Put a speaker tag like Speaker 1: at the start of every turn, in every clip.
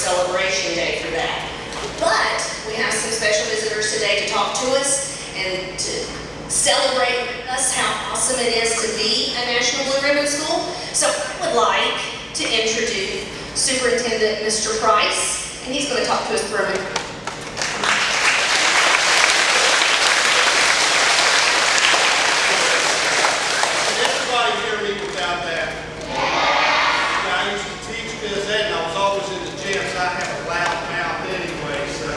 Speaker 1: celebration day for that. But we have some special visitors today to talk to us and to celebrate with us how awesome it is to be a National Blue Ribbon School. So I would like to introduce Superintendent Mr. Price, and he's going to talk to us for a minute.
Speaker 2: Did everybody hear me without that? Yeah, I used to teach phys ed and I was always in the gym, so I have a loud mouth anyway, so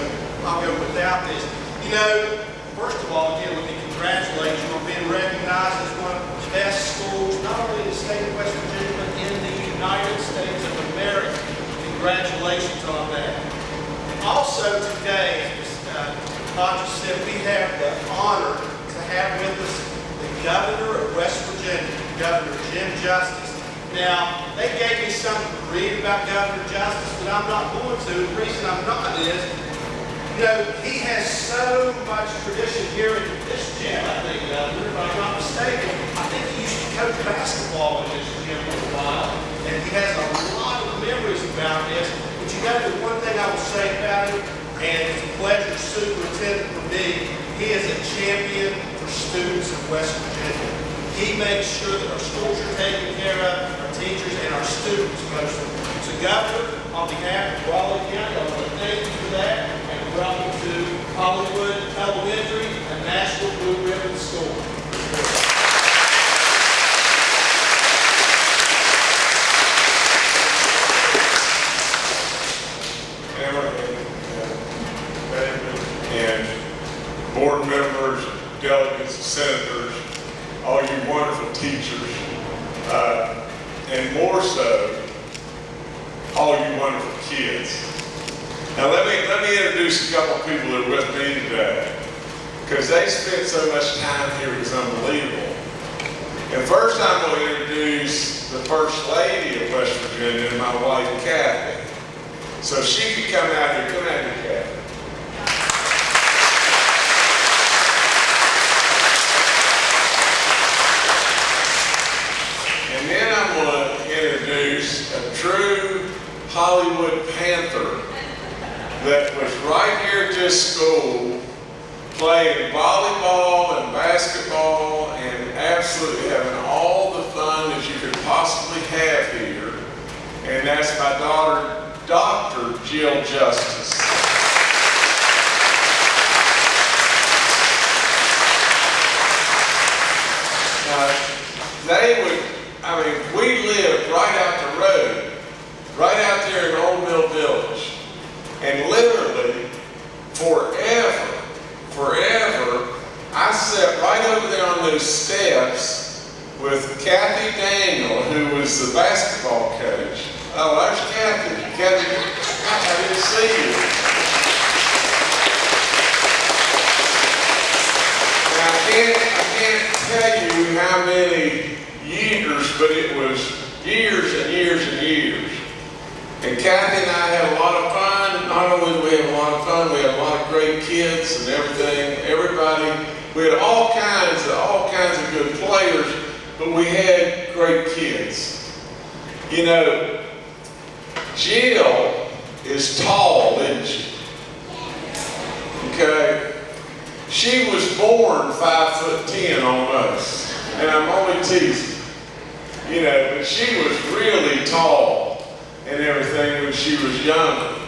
Speaker 2: I'll go without this. You know, first of all, again, let me congratulate you on being recognized as one of the best schools, not only in the state of West Virginia, but in the United States of America. Congratulations on that. Also today, as uh, Roger said, we have the honor to have with us the governor of West Virginia, Governor Jim Justice. Now, they gave me something to read about Governor Justice, but I'm not going to. The reason I'm not is, you know, he has so much tradition here in this gym, I think, Governor, if I'm not mistaken. I think he used to coach basketball in this gym for a while, and he has a lot of memories about this. But you know, the one thing I will say about him, and it's a pleasure superintendent for me, he is a champion for students of West Virginia. He makes sure that our schools are taken care of, our teachers and our students mostly. So Governor, on behalf of Raleigh County, I want to thank you for that and welcome to Hollywood Elementary, a National Blue Ribbon School.
Speaker 3: Emma and David and board members, delegates, senators, all you wonderful teachers, uh, and more so, all you wonderful kids. Now let me, let me introduce a couple of people that are with me today, because they spent so much unbelievable. And first I'm going to introduce the First Lady of West Virginia, my wife Cathy. So she could come out here, come out here, Cathy. And then I'm going to introduce a true Hollywood Panther that was right here at this school, playing volleyball basketball and absolutely having all the fun that you could possibly have here. And that's my daughter, Dr. Jill Justice. Now, they would, I mean, we lived right out the road, right out there in Old Mill Village. And literally, forever, forever, I sat right over there on those steps with Kathy Daniel, who was the basketball coach. Oh, there's Kathy. Kathy, I didn't see you. Now, I can't, I can't tell you how many years, but it was years and years and years. And Kathy and I had a lot of fun. Not only did we have a lot of fun, we had a lot of great kids and everything. Everybody, we had all kinds of all kinds of good players, but we had great kids. You know, Jill is she? Okay. She was born five foot ten almost, and I'm only teasing. You know, but she was really tall and everything when she was younger.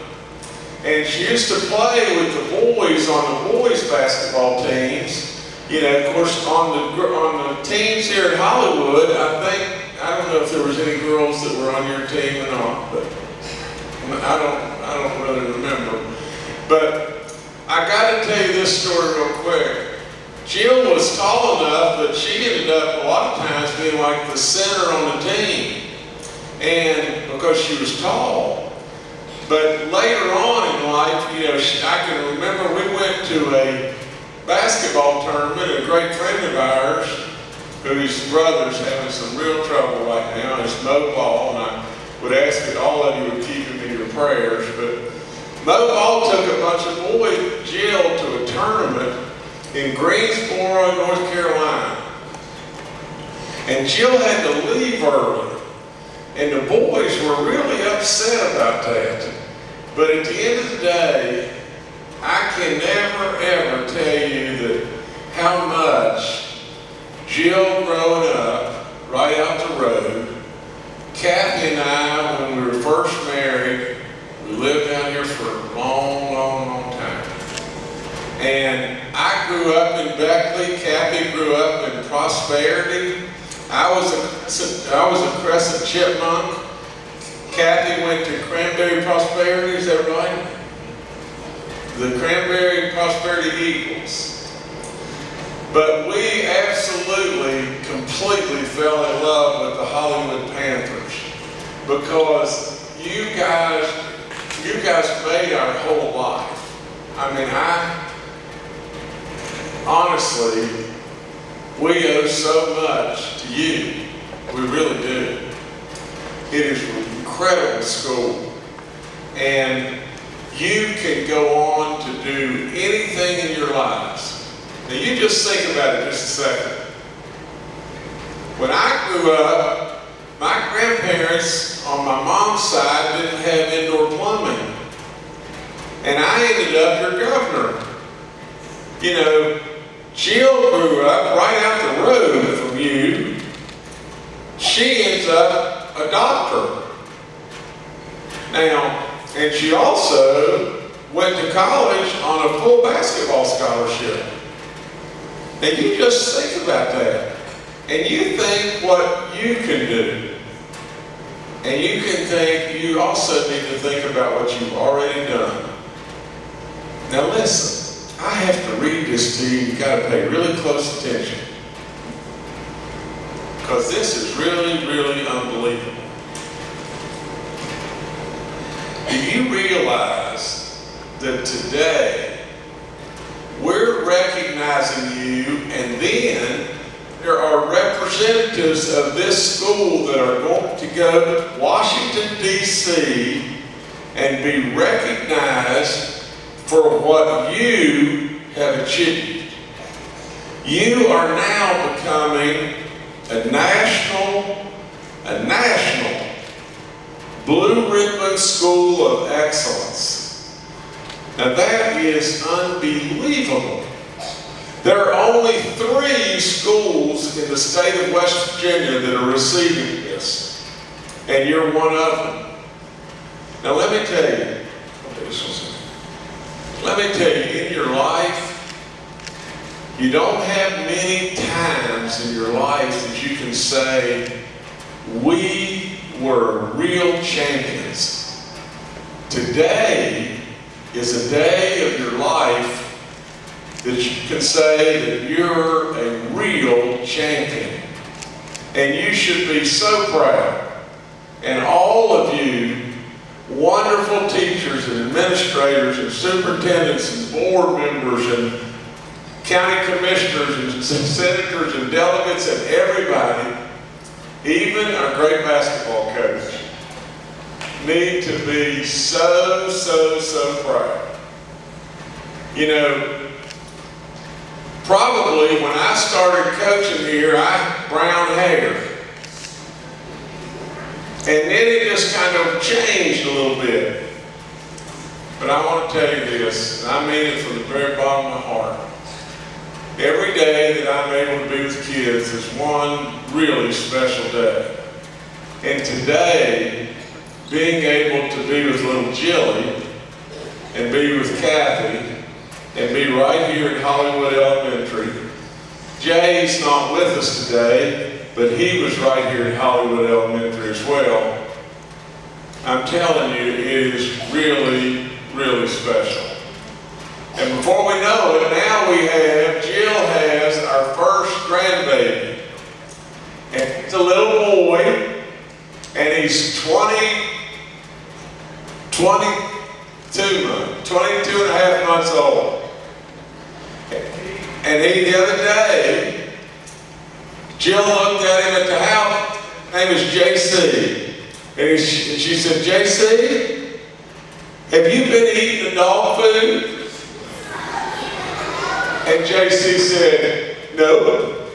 Speaker 3: And she used to play with the boys on the boys basketball teams. You know, of course, on the on the teams here in Hollywood, I think I don't know if there was any girls that were on your team or not, but I don't I don't really remember. But I got to tell you this story real quick. Jill was tall enough that she ended up a lot of times being like the center on the team. And because she was tall. But later on in life, you know, she, I can remember we went to a basketball tournament, a great friend of ours, whose brother's having some real trouble right now, is Mo Ball, and I would ask that all of you would keep prayers. But Mo Ball took a bunch of boys Jill to a tournament in Greensboro, North Carolina. And Jill had to leave early. And the boys were really upset about that. But at the end of the day, I can never ever tell you that how much Jill growing up right out the road, Cathy and I, when we were first married, we lived down here for a long, long, long time. And I grew up in Beckley, Cathy grew up in Prosperity. I was a, I was a Crescent Chipmunk. Cathy went to Cranberry Prosperity, is that right? The Cranberry Prosperity Eagles. But we absolutely, completely fell in love with the Hollywood Panthers because you guys, you guys made our whole life. I mean, I, honestly, we owe so much to you. We really do. It is an incredible school. And you can go on to do anything in your lives. Now you just think about it just a second. When I grew up, my grandparents on my mom's side didn't have indoor plumbing. And I ended up your governor. You know, Jill grew up right out the road from you. She ends up a doctor. Now, and she also went to college on a full basketball scholarship. And you just think about that. And you think what you can do. And you can think, you also need to think about what you've already done. Now listen, I have to read this to you. You've got to pay really close attention. Because this is really, really unbelievable. Do you realize that today we're recognizing you and then there are representatives of this school that are going to go to Washington, D.C. and be recognized for what you have achieved. You are now becoming a national, a national Blue Ribbon School of Excellence. Now that is unbelievable. There are only three schools in the state of West Virginia that are receiving this, and you're one of them. Now let me tell you, let me tell you, in your life, you don't have many times in your life that you can say, we were real champions. Today is a day of your life that you can say that you're a real champion. And you should be so proud. And all of you, wonderful teachers and administrators and superintendents and board members and county commissioners and senators and delegates and everybody, even our great basketball coach, need to be so, so, so proud. You know, probably when I started coaching here, I brown hair. And then it just kind of changed a little bit. But I want to tell you this, and I mean it from the very bottom of my heart. Every day that I'm able to be with kids is one really special day. And today, being able to be with little Jilly and be with Cathy and be right here at Hollywood Elementary. Jay's not with us today, but he was right here at Hollywood Elementary as well. I'm telling you, it is really, really special. And before we know it, now we have, Jill has our first grandbaby. And he's a little boy, and he's 20, 22 months, 22 and a half months old. And he, the other day, Jill looked at him at the house, name is JC. And, he, and she said, JC, have you been eating the dog food? And JC said, no.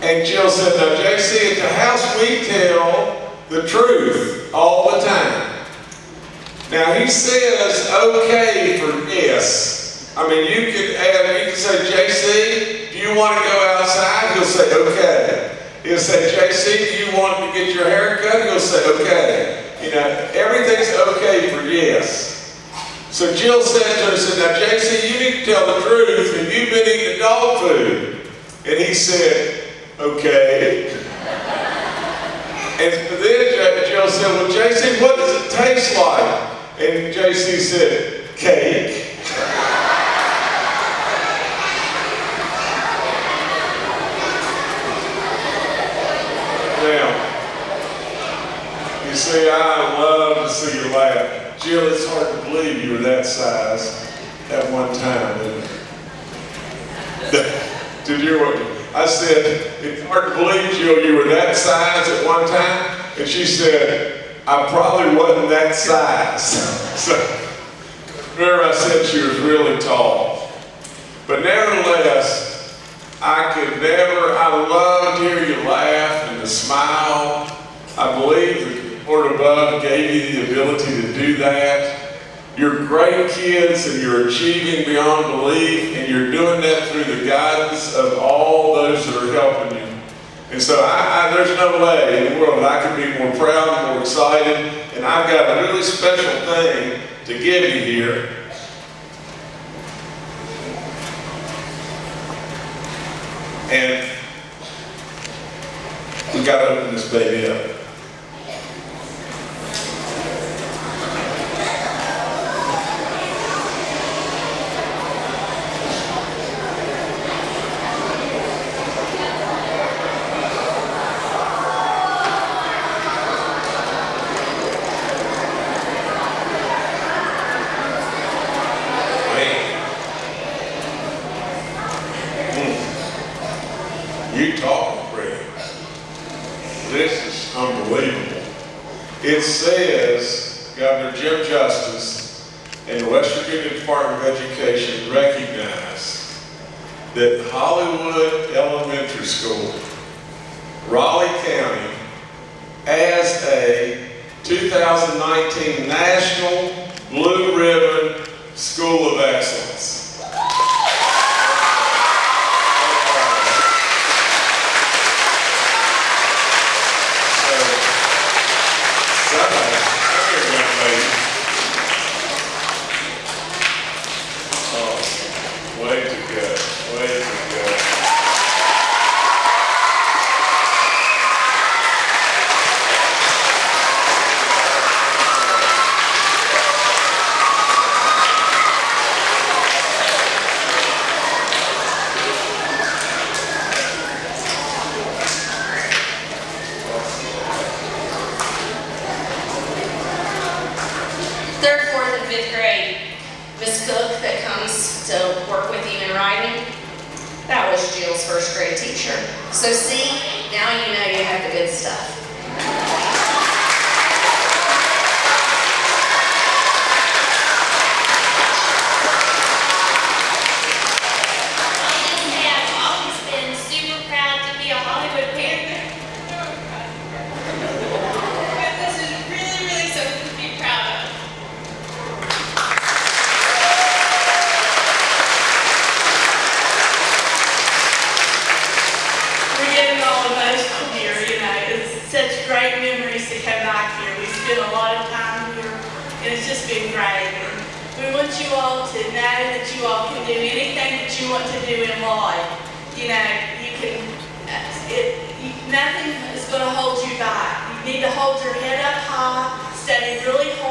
Speaker 3: And Jill said, now JC, at the house we tell the truth all the time. Now he says okay for yes. I mean, you could add, you could say, JC, you want to go outside? He'll say, okay. He'll say, JC, do you want to get your hair cut? He'll say, okay. You know, everything's okay for yes. So Jill said to her, said, now JC, you need to tell the truth, and you've been eating dog food. And he said, okay. And then Jill said, well, JC, what does it taste like? And JC said, cake. Now, see, I love to see you laugh. Jill, it's hard to believe you were that size at one time. isn't? Did you what I said? It's hard to believe, Jill, you were that size at one time. And she said, I probably wasn't that size. So, remember I said she was really tall. But nevertheless, I could never, I love to hear you laugh and to smile. I believe the Lord above gave you the ability to do that. You're great kids and you're achieving beyond belief and you're doing that through the guidance of all those that are helping you. And so I, I, there's no way in the world that I could be more proud and more excited. And I've got a really special thing to give you here. And we got to open this baby up. Man. Mm. You talking, Fred. This is unbelievable. It says Governor Jim Justice and the West Virginia Department of Education recognize that Hollywood Elementary School, Raleigh County, as a 2019 National Blue Ribbon School of Excellence.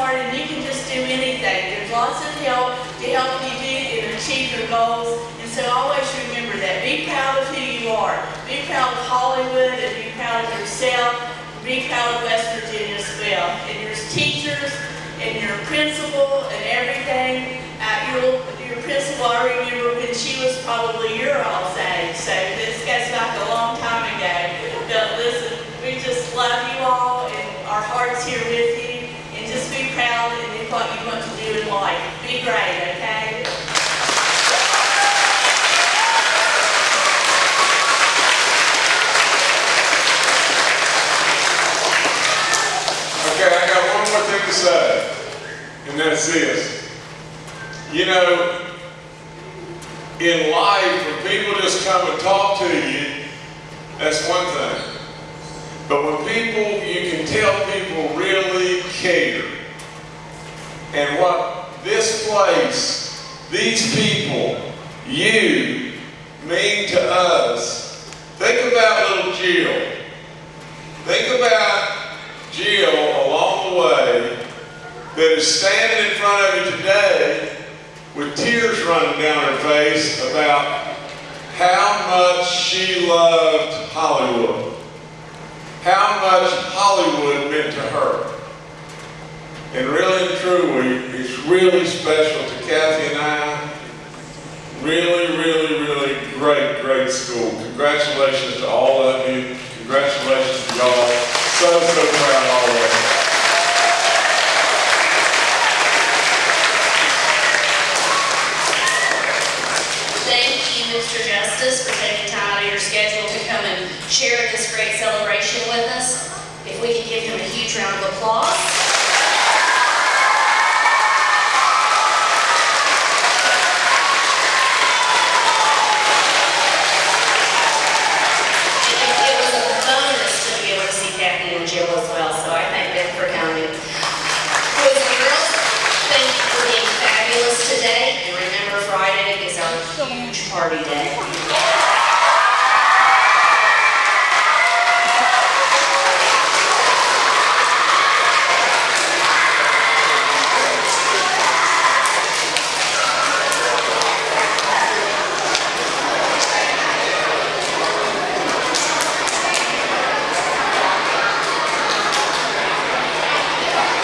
Speaker 4: Hard, and you can just do anything. There's lots of help to help you do and achieve your goals. And so always remember that. Be proud of who you are. Be proud of Hollywood and be proud of yourself. Be proud of West Virginia as well. And your teachers and your principal and everything. Uh, your, your principal, I remember when she was probably your all's age. So this goes back a long time ago. But listen, we just love you all and our hearts here with you talented and it's what you want to do in life. Be great, okay?
Speaker 3: Okay, I got one more thing to say, and that's this. You know, in life, when people just come and talk to you, that's one thing. But when people, you can tell people really care. And what this place, these people, you, mean to us, think about little Jill. Think about Jill along the way that is standing in front of you today with tears running down her face about how much she loved Hollywood, how much Hollywood meant to her. And really and truly, it's really special to Cathy and I. Really, really, really great, great school. Congratulations to all of you. Congratulations to y'all. So, so proud all of you,
Speaker 1: Mr. Justice, for taking time out of your schedule to come and share this great celebration with us. If we could give him a huge round of applause. It it was a bonus to be able to see Jill as well, so I thank them for coming. Boys and girls, thank you for being fabulous today, and remember Friday is our huge party day.